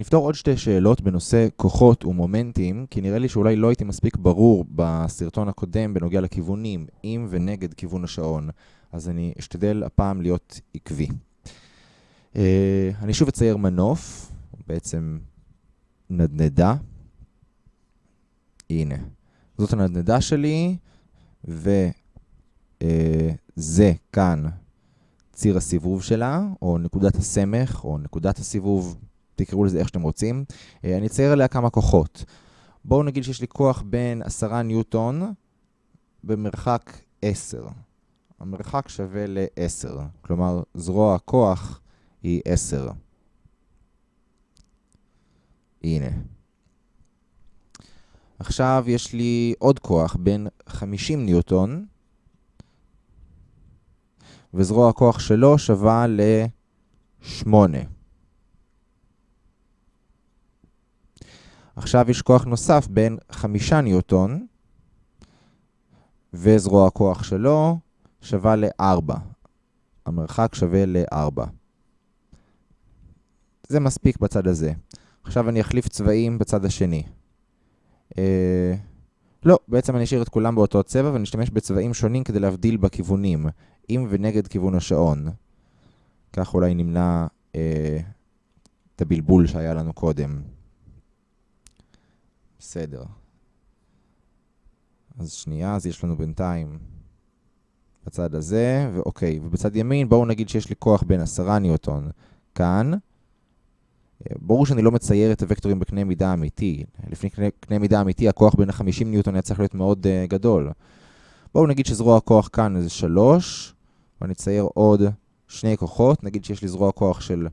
נפתור עוד שתי שאלות בנושא כוחות ומומנטים, כי נראה לי שאולי לא הייתי מספיק ברור בסרטון הקודם בנוגע לכיוונים, עם ונגד כיוון השעון, אז אני אשתדל הפעם להיות עקבי. אה, אני שוב אצייר מנוף, בעצם נדנדה. הנה, זאת הנדנדה שלי, וזה כאן ציר הסיבוב שלה, או נקודת הסמך, או נקודת הסיבוב, תקראו לזה איך שאתם רוצים. אה, אני אצייר עליה כמה כוחות. בואו נגיד שיש לי כוח בין 10 ניוטון במרחק 10. המרחק שווה ל-10, כלומר זרוע הכוח היא 10. הנה. עכשיו יש לי עוד כוח בין 50 ניוטון, וזרוע הכוח שלו שווה ל-8. עכשיו יש כוח נוסף בין 5 ניוטון, וזרוע הכוח שלו שווה ל-4. המרחק שווה ל-4. זה מספיק בצד הזה. עכשיו אני אחליף צבעים בצד השני. אה, לא, בעצם אני אשאיר את כולם באותו צבע ואני אשתמש בצבעים שונים כדי להבדיל בכיוונים, עם ונגד כיוון השעון. כך אולי נמנע אה, את הבלבול שהיה לנו קודם. בסדר. אז שנייה, אז יש לנו בינתיים בצד הזה, ואוקיי, ובצד ימין בואו נגיד שיש לי כוח בין 10 ניוטון כאן. ברור שאני לא מצייר את הוקטורים בקנה מידה אמיתי. לפני קנה, קנה מידה אמיתי, הכוח בין ה-50 ניוטון היה צריך להיות מאוד uh, גדול. בואו נגיד שזרוע הכוח כאן זה 3, ואני אצייר עוד שני כוחות. נגיד שיש לי זרוע כוח של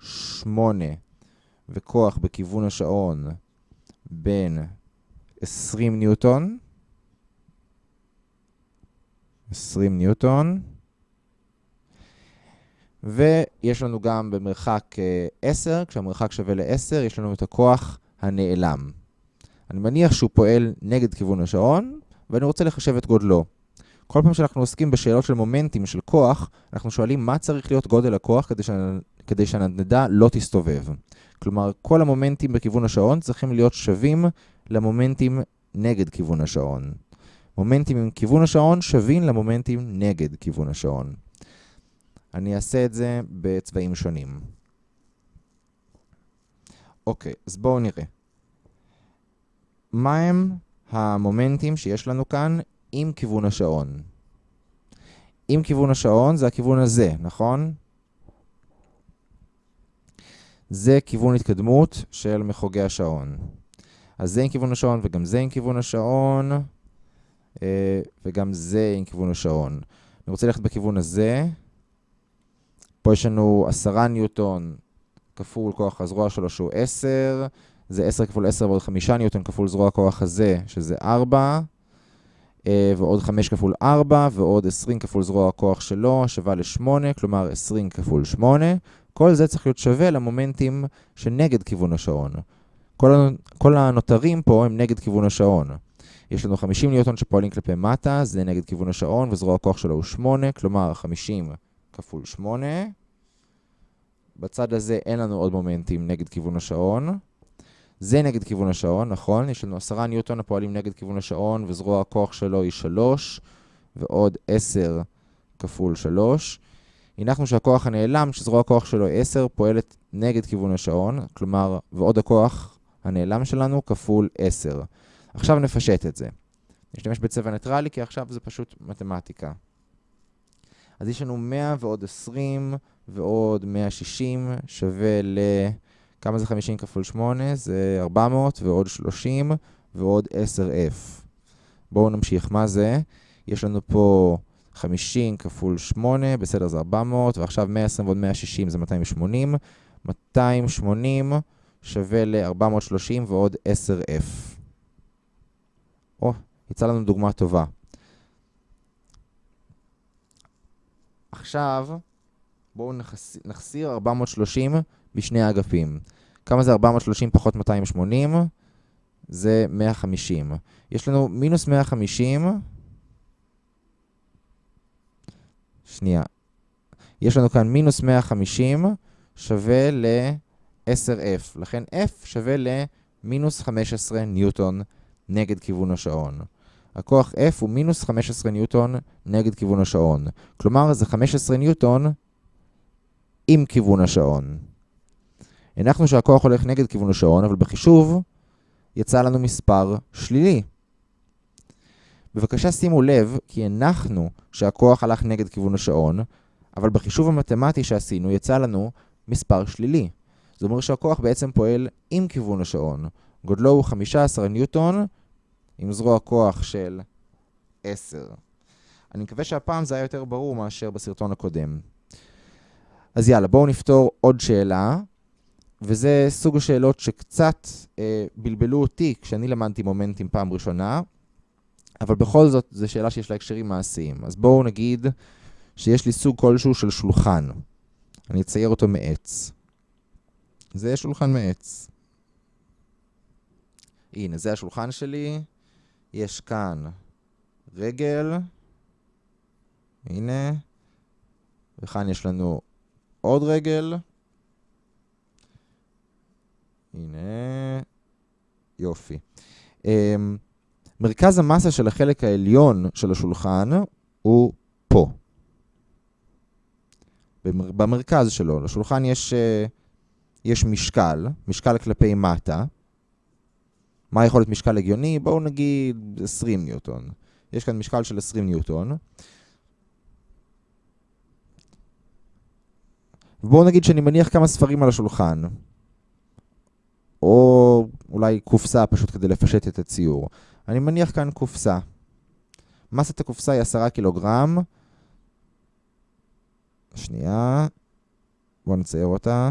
8 וכוח בכיוון השעון בין 20 ניוטון. 20 ניוטון. ויש לנו גם במרחק 10, כשהמרחק שווה ל-10, יש לנו את הכוח הנעלם. אני מניח שהוא פועל נגד כיוון השעון, ואני רוצה לחשב את גודלו. כל פעם שאנחנו עוסקים בשאלות של מומנטים של כוח, אנחנו שואלים מה צריך להיות גודל הכוח כדי, ש... כדי שהנדנדה לא תסתובב. כלומר, כל המומנטים בכיוון השעון צריכים להיות שווים למומנטים נגד כיוון השעון. מומנטים עם כיוון השעון שווים למומנטים נגד כיוון השעון. אני אעשה את זה בצבעים שונים. אוקיי, אז בואו נראה. מהם המומנטים שיש לנו כאן עם כיוון השעון? עם כיוון השעון זה הכיוון הזה, נכון? זה כיוון התקדמות של מחוגי השעון. אז זה עם כיוון השעון וגם זה עם כיוון השעון, אה, וגם זה עם כיוון השעון. אני רוצה ללכת בכיוון הזה. פה יש לנו 10 ניוטון כפול כוח הזרוע שלו שהוא 10, זה 10 כפול 10 ועוד 5 ניוטון כפול זרוע הכוח הזה, שזה 4, אה, ועוד 5 כפול 4, ועוד 20 כפול זרוע הכוח שלו, שווה ל-8, כלומר 20 כפול 8. כל זה צריך להיות שווה למומנטים שנגד כיוון השעון. כל, כל הנותרים פה הם נגד כיוון השעון. יש לנו 50 ניוטון שפועלים כלפי מטה, זה נגד כיוון השעון, וזרוע הכוח שלו הוא 8, כלומר 50 כפול 8. בצד הזה אין לנו עוד מומנטים נגד כיוון השעון. זה נגד כיוון השעון, נכון? יש לנו 10 ניוטון הפועלים נגד כיוון השעון, וזרוע הכוח שלו היא 3, ועוד 10 כפול 3. הנחנו שהכוח הנעלם, שזרוע הכוח שלו היא 10, פועלת נגד כיוון השעון, כלומר, ועוד הכוח הנעלם שלנו כפול 10. עכשיו נפשט את זה. נשתמש בצבע ניטרלי, כי עכשיו זה פשוט מתמטיקה. אז יש לנו 100 ועוד 20 ועוד 160 שווה ל... כמה זה 50 כפול 8? זה 400 ועוד 30 ועוד 10F. בואו נמשיך. מה זה? יש לנו פה 50 כפול 8, בסדר זה 400, ועכשיו 120 ועוד 160 זה 280. 280 שווה ל-430 ועוד 10F. או, יצא לנו דוגמה טובה. עכשיו, בואו נחסיר 430 בשני האגפים. כמה זה 430 פחות 280? זה 150. יש לנו מינוס 150. שנייה. יש לנו כאן מינוס 150 שווה ל... 10F. לכן F שווה למינוס 15 ניוטון נגד כיוון השעון. הכוח F הוא מינוס 15 ניוטון נגד כיוון השעון. כלומר, זה 15 ניוטון עם כיוון השעון. הנחנו שהכוח הולך נגד כיוון השעון, אבל בחישוב יצא לנו מספר שלילי. בבקשה שימו לב, כי הנחנו שהכוח הלך נגד כיוון השעון, אבל בחישוב המתמטי שעשינו יצא לנו מספר שלילי. זאת אומרת שהכוח בעצם פועל עם כיוון השעון. גודלו הוא 15 ניוטון, עם זרוע כוח של 10. אני מקווה שהפעם זה היה יותר ברור מאשר בסרטון הקודם. אז יאללה, בואו נפתור עוד שאלה, וזה סוג השאלות שקצת אה, בלבלו אותי כשאני למדתי מומנטים פעם ראשונה, אבל בכל זאת זו שאלה שיש לה הקשרים מעשיים. אז בואו נגיד שיש לי סוג כלשהו של שולחן. אני אצייר אותו מעץ. זה שולחן מעץ. הנה, זה השולחן שלי. יש כאן רגל. הנה. וכאן יש לנו עוד רגל. הנה. יופי. מרכז המסה של החלק העליון של השולחן הוא פה. במרכז שלו, לשולחן יש, uh, יש משקל, משקל כלפי מטה. מה יכול להיות משקל הגיוני? בואו נגיד 20 ניוטון. יש כאן משקל של 20 ניוטון. ובואו נגיד שאני מניח כמה ספרים על השולחן. או אולי קופסה פשוט כדי לפשט את הציור. אני מניח כאן קופסה. מסת הקופסה היא 10 קילוגרם. שנייה. בואו נצייר אותה.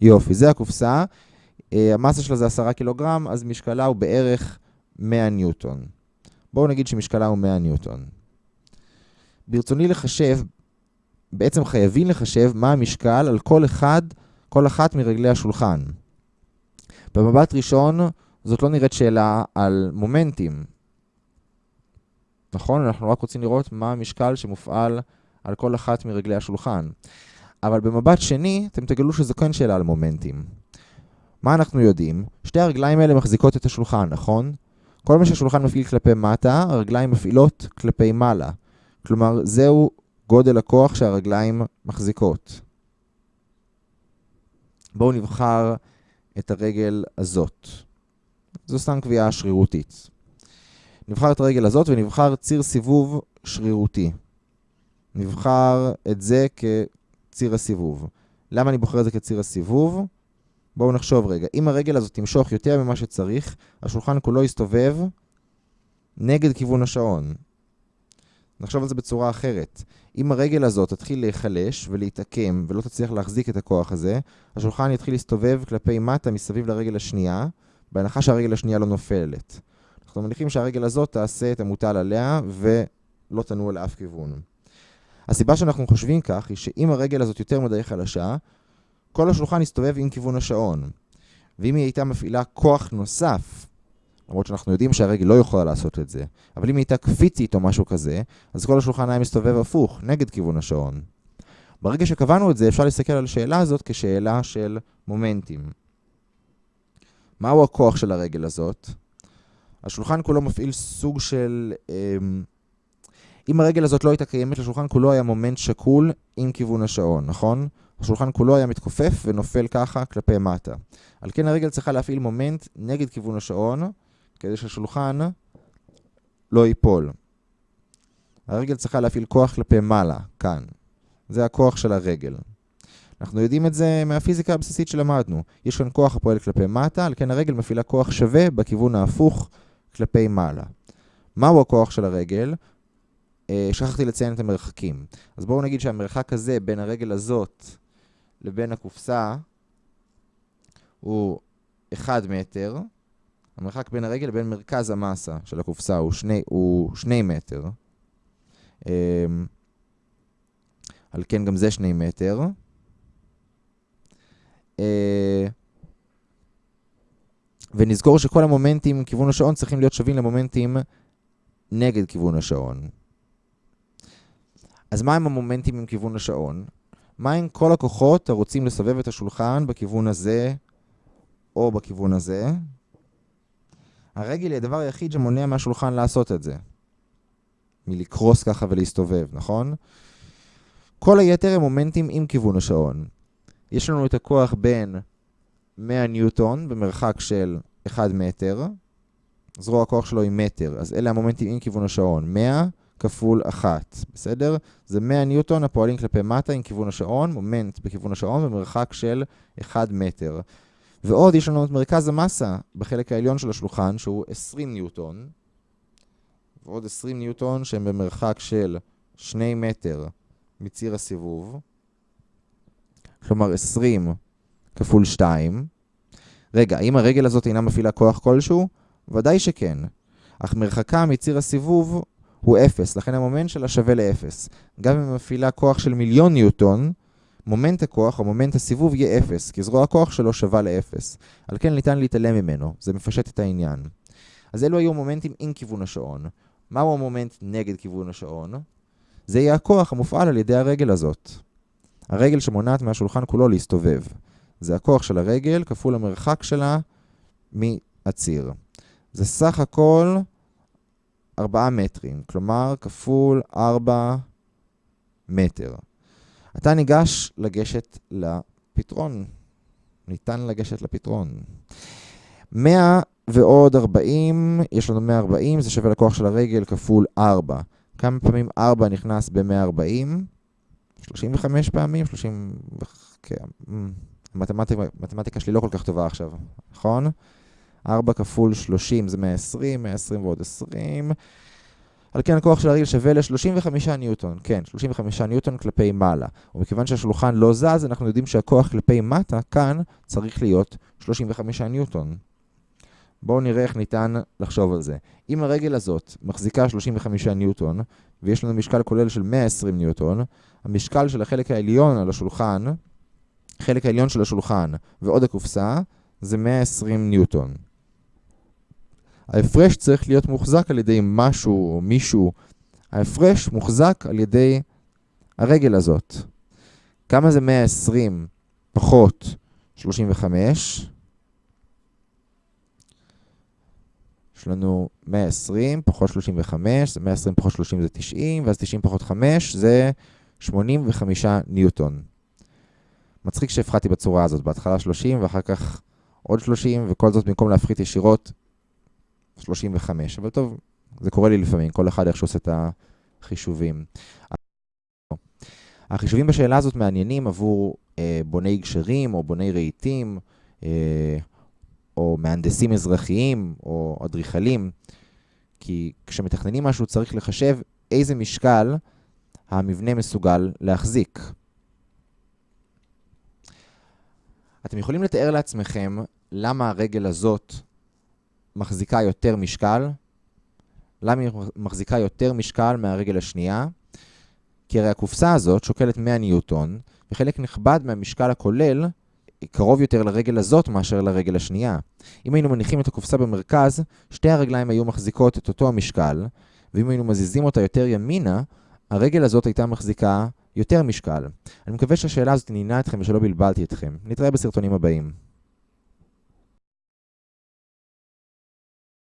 יופי, זה הקופסה. אה, המסה שלה זה 10 קילוגרם, אז משקלה הוא בערך 100 ניוטון. בואו נגיד שמשקלה הוא 100 ניוטון. ברצוני לחשב, בעצם חייבים לחשב מה המשקל על כל אחד, כל אחת מרגלי השולחן. במבט ראשון, זאת לא נראית שאלה על מומנטים. נכון? אנחנו רק רוצים לראות מה המשקל שמופעל על כל אחת מרגלי השולחן. אבל במבט שני, אתם תגלו שזו כן שאלה על מומנטים. מה אנחנו יודעים? שתי הרגליים האלה מחזיקות את השולחן, נכון? כל מה שהשולחן מפעיל כלפי מטה, הרגליים מפעילות כלפי מעלה. כלומר, זהו גודל הכוח שהרגליים מחזיקות. בואו נבחר את הרגל הזאת. זו סתם קביעה שרירותית. נבחר את הרגל הזאת ונבחר ציר סיבוב שרירותי. נבחר את זה כציר הסיבוב. למה אני בוחר את זה כציר הסיבוב? בואו נחשוב רגע. אם הרגל הזאת תמשוך יותר ממה שצריך, השולחן כולו יסתובב נגד כיוון השעון. נחשוב על זה בצורה אחרת. אם הרגל הזאת תתחיל להיחלש ולהתעקם ולא תצליח להחזיק את הכוח הזה, השולחן יתחיל להסתובב כלפי מטה מסביב לרגל השנייה, בהנחה שהרגל השנייה לא נופלת. אנחנו מניחים שהרגל הזאת תעשה את המוטל עליה ולא תנוע לאף כיוון. הסיבה שאנחנו חושבים כך היא שאם הרגל הזאת יותר מדי חלשה, כל השולחן יסתובב עם כיוון השעון. ואם היא הייתה מפעילה כוח נוסף, למרות שאנחנו יודעים שהרגל לא יכולה לעשות את זה, אבל אם היא הייתה קפיצית או משהו כזה, אז כל השולחן היה מסתובב הפוך, נגד כיוון השעון. ברגע שקבענו את זה, אפשר להסתכל על השאלה הזאת כשאלה של מומנטים. מהו הכוח של הרגל הזאת? השולחן כולו מפעיל סוג של... אמ, אם הרגל הזאת לא הייתה קיימת, לשולחן כולו היה מומנט שקול עם כיוון השעון, נכון? השולחן כולו היה מתכופף ונופל ככה כלפי מטה. על כן הרגל צריכה להפעיל מומנט נגד כיוון השעון, כדי שהשולחן לא ייפול. הרגל צריכה להפעיל כוח כלפי מעלה, כאן. זה הכוח של הרגל. אנחנו יודעים את זה מהפיזיקה הבסיסית שלמדנו. יש כאן כוח הפועל כלפי מטה, על כן הרגל מפעילה כוח שווה בכיוון ההפוך כלפי מעלה. מהו הכוח של הרגל? אה, שכחתי לציין את המרחקים. אז בואו נגיד שהמרחק הזה בין הרגל הזאת לבין הקופסה הוא 1 מטר. המרחק בין הרגל לבין מרכז המסה של הקופסה הוא 2, הוא 2 מטר. Um, על כן גם זה 2 מטר. Uh, ונזכור שכל המומנטים מכיוון השעון צריכים להיות שווים למומנטים נגד כיוון השעון. אז מה הם המומנטים עם כיוון השעון? מה עם כל הכוחות הרוצים לסובב את השולחן בכיוון הזה או בכיוון הזה? הרגל היא הדבר היחיד שמונע מהשולחן לעשות את זה. מלקרוס ככה ולהסתובב, נכון? כל היתר הם מומנטים עם כיוון השעון. יש לנו את הכוח בין 100 ניוטון במרחק של 1 מטר, זרוע הכוח שלו היא מטר, אז אלה המומנטים עם כיוון השעון. 100 כפול 1, בסדר? זה 100 ניוטון הפועלים כלפי מטה עם כיוון השעון, מומנט בכיוון השעון במרחק של 1 מטר. ועוד יש לנו את מרכז המסה בחלק העליון של השולחן, שהוא 20 ניוטון, ועוד 20 ניוטון שהם במרחק של 2 מטר מציר הסיבוב, כלומר 20 כפול 2. רגע, האם הרגל הזאת אינה מפעילה כוח כלשהו? ודאי שכן. אך מרחקה מציר הסיבוב הוא 0, לכן המומנט שלה שווה ל-0. גם אם מפעילה כוח של מיליון ניוטון, מומנט הכוח או מומנט הסיבוב יהיה 0, כי זרוע הכוח שלו שווה ל-0. על כן ניתן להתעלם ממנו, זה מפשט את העניין. אז אלו היו מומנטים עם כיוון השעון. מהו המומנט נגד כיוון השעון? זה יהיה הכוח המופעל על ידי הרגל הזאת. הרגל שמונעת מהשולחן כולו להסתובב. זה הכוח של הרגל כפול המרחק שלה מהציר. זה סך הכל 4 מטרים, כלומר כפול 4 מטר. אתה ניגש לגשת לפתרון. ניתן לגשת לפתרון. 100 ועוד 40, יש לנו 140, זה שווה לכוח של הרגל כפול 4. כמה פעמים 4 נכנס ב-140? 35 פעמים? 30... כן. המתמטיקה שלי לא כל כך טובה עכשיו, נכון? 4 כפול 30 זה 120, 120 ועוד 20. על כן הכוח של הרגל שווה ל-35 ניוטון, כן, 35 ניוטון כלפי מעלה. ומכיוון שהשולחן לא זז, אנחנו יודעים שהכוח כלפי מטה, כאן, צריך להיות 35 ניוטון. בואו נראה איך ניתן לחשוב על זה. אם הרגל הזאת מחזיקה 35 ניוטון, ויש לנו משקל כולל של 120 ניוטון, המשקל של החלק העליון על השולחן, החלק העליון של השולחן ועוד הקופסה, זה 120 ניוטון. ההפרש צריך להיות מוחזק על ידי משהו או מישהו. ההפרש מוחזק על ידי הרגל הזאת. כמה זה 120 פחות 35? יש לנו 120 פחות 35, זה 120 פחות 30 זה 90, ואז 90 פחות 5 זה 85 ניוטון. מצחיק שהפחדתי בצורה הזאת, בהתחלה 30 ואחר כך עוד 30, וכל זאת במקום להפחית ישירות 35. אבל טוב, זה קורה לי לפעמים, כל אחד איך שעושה את החישובים. החישובים בשאלה הזאת מעניינים עבור אה, בוני גשרים או בוני רהיטים, אה, או מהנדסים אזרחיים או אדריכלים, כי כשמתכננים משהו צריך לחשב איזה משקל המבנה מסוגל להחזיק. אתם יכולים לתאר לעצמכם למה הרגל הזאת מחזיקה יותר משקל? למה היא מחזיקה יותר משקל מהרגל השנייה? כי הרי הקופסה הזאת שוקלת 100 ניוטון, וחלק נכבד מהמשקל הכולל קרוב יותר לרגל הזאת מאשר לרגל השנייה. אם היינו מניחים את הקופסה במרכז, שתי הרגליים היו מחזיקות את אותו המשקל, ואם היינו מזיזים אותה יותר ימינה, הרגל הזאת הייתה מחזיקה יותר משקל. אני מקווה שהשאלה הזאת עניינה אתכם ושלא בלבלתי אתכם. נתראה בסרטונים הבאים.